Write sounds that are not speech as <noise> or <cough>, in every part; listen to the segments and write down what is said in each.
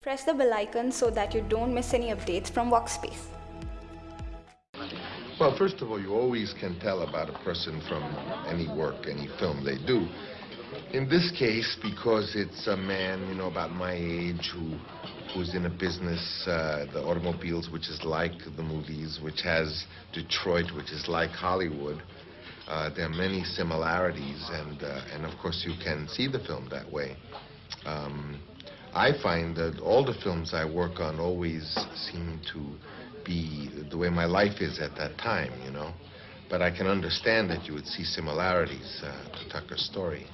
Press the bell icon so that you don't miss any updates from Workspace. Well, first of all, you always can tell about a person from any work, any film they do. In this case, because it's a man, you know, about my age who who's in a business, uh, the automobiles, which is like the movies, which has Detroit, which is like Hollywood. Uh, there are many similarities, and uh, and of course you can see the film that way. Um, I find that all the films I work on always seem to be the way my life is at that time, you know. But I can understand that you would see similarities uh, to Tucker's story.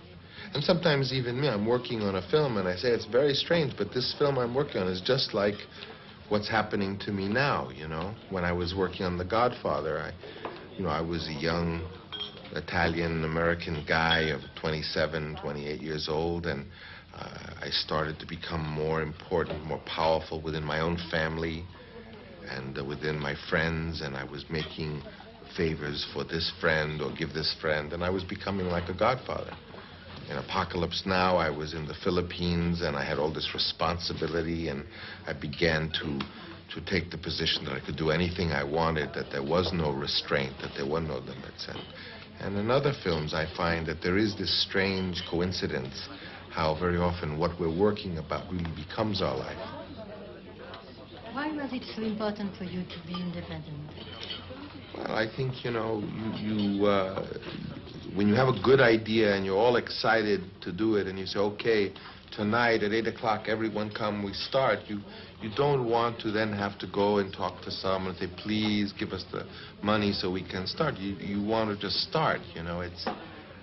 And sometimes even me, I'm working on a film and I say it's very strange, but this film I'm working on is just like what's happening to me now, you know. When I was working on The Godfather, I, you know, I was a young Italian-American guy of 27, 28 years old, and uh, I started to become more important, more powerful within my own family and uh, within my friends, and I was making favors for this friend or give this friend, and I was becoming like a godfather. In Apocalypse Now, I was in the Philippines, and I had all this responsibility, and I began to to take the position that I could do anything I wanted, that there was no restraint, that there were no limits. And, and in other films, I find that there is this strange coincidence how very often what we're working about really becomes our life. Why was it so important for you to be independent? Well, I think, you know, you, you uh, when you have a good idea and you're all excited to do it and you say, okay, tonight at 8 o'clock, everyone come, we start, you, you don't want to then have to go and talk to someone and say, please give us the money so we can start. You, you want to just start, you know. It's,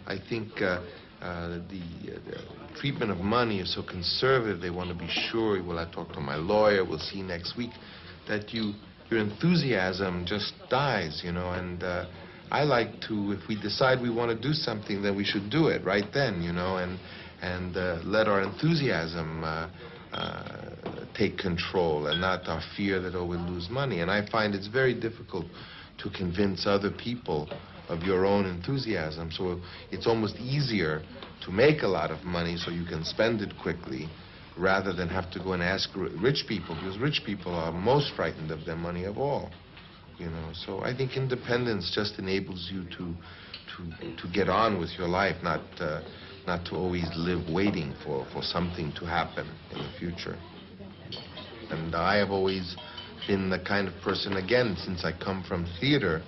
I think uh, uh, the, uh, the, treatment of money is so conservative. They want to be sure, well, I talk to my lawyer, we'll see next week, that you, your enthusiasm just dies, you know, and uh, I like to, if we decide we want to do something, then we should do it right then, you know, and, and uh, let our enthusiasm uh, uh, take control and not our fear that, oh, we'll lose money. And I find it's very difficult to convince other people of your own enthusiasm. So it's almost easier to make a lot of money so you can spend it quickly rather than have to go and ask rich people, because rich people are most frightened of their money of all you know. So I think independence just enables you to to to get on with your life, not uh, not to always live waiting for for something to happen in the future. And I have always been the kind of person, again, since I come from theater,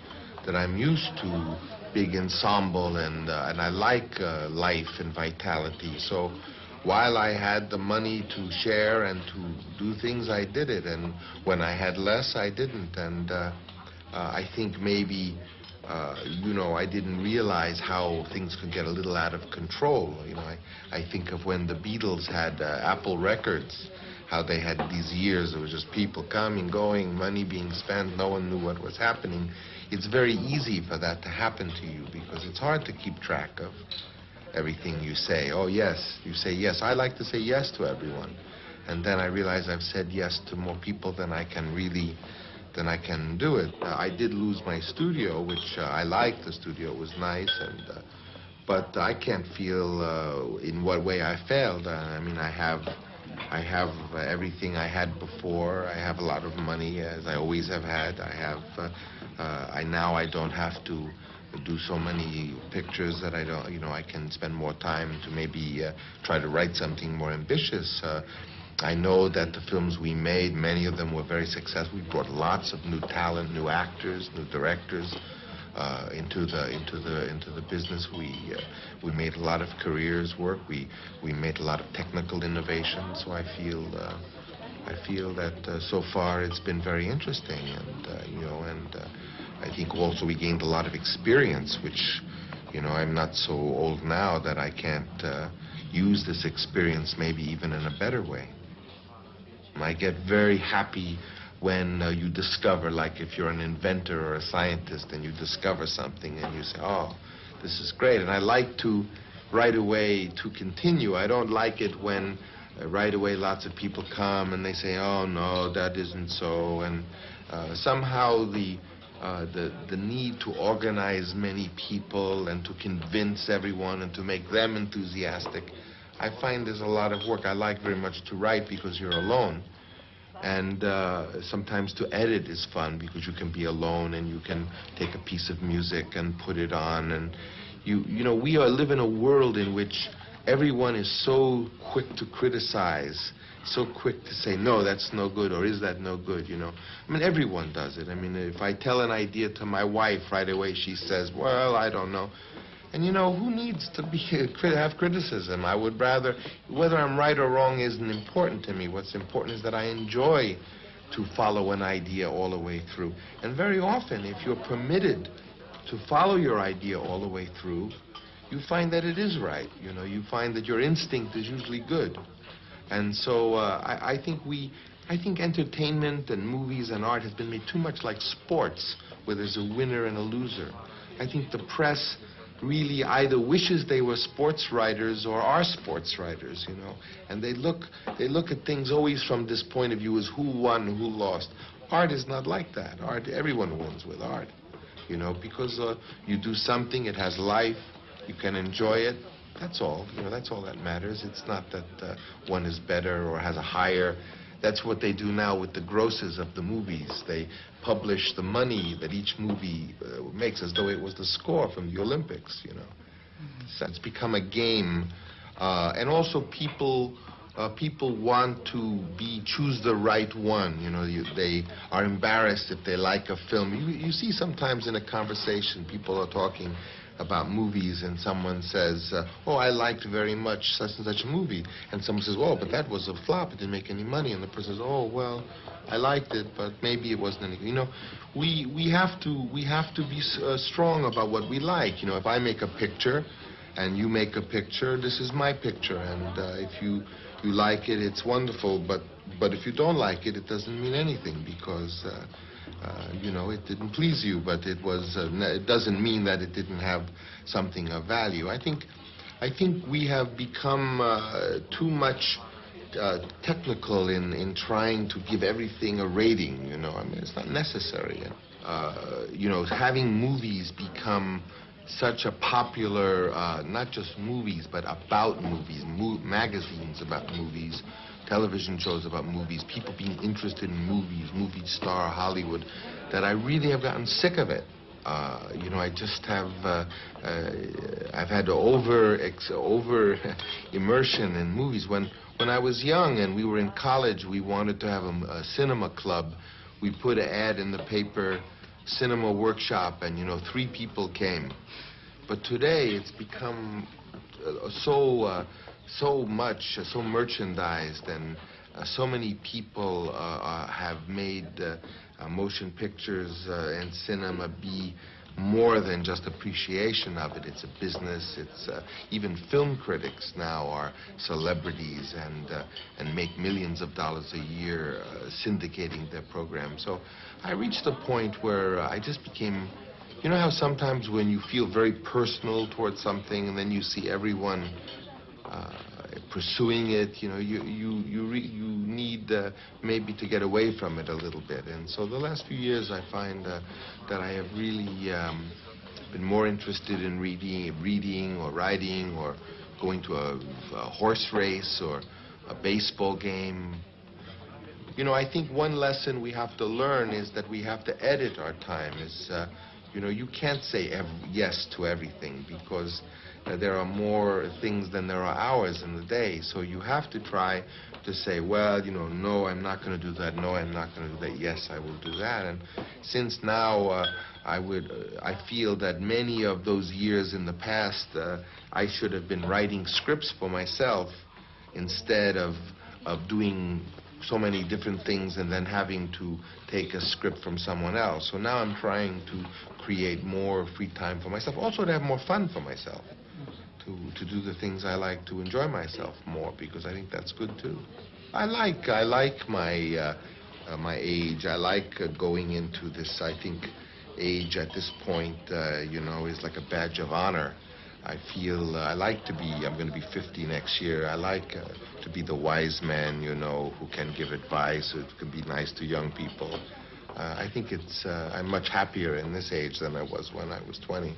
that I'm used to big ensemble and uh, and I like uh, life and vitality. So while I had the money to share and to do things, I did it. And when I had less, I didn't. And uh, uh, I think maybe, uh, you know, I didn't realize how things could get a little out of control. You know, I, I think of when the Beatles had uh, Apple Records, how they had these years, it was just people coming, going, money being spent, no one knew what was happening. It's very easy for that to happen to you because it's hard to keep track of everything you say. Oh, yes, you say yes. I like to say yes to everyone. And then I realize I've said yes to more people than I can really then I can do it. Uh, I did lose my studio, which uh, I liked. The studio was nice, and uh, but I can't feel uh, in what way I failed. Uh, I mean, I have, I have uh, everything I had before. I have a lot of money, as I always have had. I have, I now I don't have to do so many pictures that I don't, you know, I can spend more time to maybe try to write something more ambitious. I know that the films we made, many of them were very successful. We brought lots of new talent, new actors, new directors uh, into the into the into the business. We uh, we made a lot of careers work. We we made a lot of technical innovation. So I feel uh, I feel that uh, so far it's been very interesting, and uh, you know, and uh, I think also we gained a lot of experience, which you know I'm not so old now that I can't use this experience maybe even in a better way. I get very happy when uh, you discover, like if you're an inventor or a scientist and you discover something and you say, oh, this is great. And I like to right away to continue. I don't like it when uh, right away lots of people come and they say, oh, no, that isn't so. And uh, somehow the, uh, the, the need to organize many people and to convince everyone and to make them enthusiastic I find there's a lot of work. I like very much to write because you're alone. And uh, sometimes to edit is fun because you can be alone and you can take a piece of music and put it on. And you, you know, we are, live in a world in which everyone is so quick to criticize, so quick to say, no, that's no good, or is that no good, you know. I mean, everyone does it. I mean, if I tell an idea to my wife right away, she says, well, I don't know. And you know, who needs to be <laughs> have criticism? I would rather, whether I'm right or wrong isn't important to me. What's important is that I enjoy to follow an idea all the way through. And very often, if you're permitted to follow your idea all the way through, you find that it is right. You know, you find that your instinct is usually good. And so uh, I, I think we, I think entertainment and movies and art has been made too much like sports, where there's a winner and a loser. I think the press really either wishes they were sports writers or are sports writers, you know. And they look, they look at things always from this point of view as who won, who lost. Art is not like that. Art, everyone wins with art, you know, because uh, you do something, it has life, you can enjoy it. That's all. You know, that's all that matters. It's not that uh, one is better or has a higher. That's what they do now with the grosses of the movies. They publish the money that each movie uh, makes as though it was the score from the Olympics, you know. So it's become a game. Uh, and also people uh, people want to be choose the right one. You know, you, they are embarrassed if they like a film. You, you see sometimes in a conversation people are talking about movies and someone says, uh, oh, I liked very much such and such a movie. And someone says, well, but that was a flop. It didn't make any money. And the person says, oh, well, I liked it, but maybe it wasn't any. You know, we, we, have, to, we have to be uh, strong about what we like. You know, if I make a picture and you make a picture, this is my picture. And uh, if you, you like it, it's wonderful. But, but if you don't like it, it doesn't mean anything because... Uh, you know, it didn't please you, but it was. Uh, it doesn't mean that it didn't have something of value. I think, I think we have become uh, too much uh, technical in in trying to give everything a rating. You know, I mean, it's not necessary. Uh, you know, having movies become such a popular, not just movies, but about movies, mo magazines about movies television shows about movies, people being interested in movies, movie star, Hollywood, that I really have gotten sick of it. Uh, you know, I just have, uh, uh, I've had over, ex over <laughs> immersion in movies. When, when I was young and we were in college, we wanted to have a, a cinema club. We put an ad in the paper, cinema workshop, and, you know, three people came. But today it's become uh, so, uh, so much, uh, so merchandised, and uh, so many people uh, have made motion pictures and cinema be more than just appreciation of it. It's a business. It's uh, even film critics now are celebrities and uh, and make millions of dollars a year uh, syndicating their programs. So I reached a point where I just became. You know how sometimes when you feel very personal towards something and then you see everyone pursuing it, you know, you you you you need uh, maybe to get away from it a little bit. And so the last few years, I find uh, that I have really um, been more interested in reading, reading or writing or going to a, a horse race or a baseball game. You know, I think one lesson we have to learn is that we have to edit our time. Is uh, you know, you can't say yes to everything because uh, there are more things than there are hours in the day. So you have to try to say, well, you know, no, I'm not going to do that. No, I'm not going to do that. Yes, I will do that. And since now uh, I would, uh, I feel that many of those years in the past, uh, I should have been writing scripts for myself instead of of doing so many different things and then having to take a script from someone else. So now I'm trying to create more free time for myself, also to have more fun for myself, to, to do the things I like, to enjoy myself more, because I think that's good too. I like, I like my, uh, uh, my age. I like uh, going into this, I think age at this point, uh, you know, is like a badge of honor. I feel uh, I like to be, I'm going to be 50 next year. I like uh, to be the wise man, you know, who can give advice, who can be nice to young people. I think it's, I'm much happier in this age than I was when I was 20.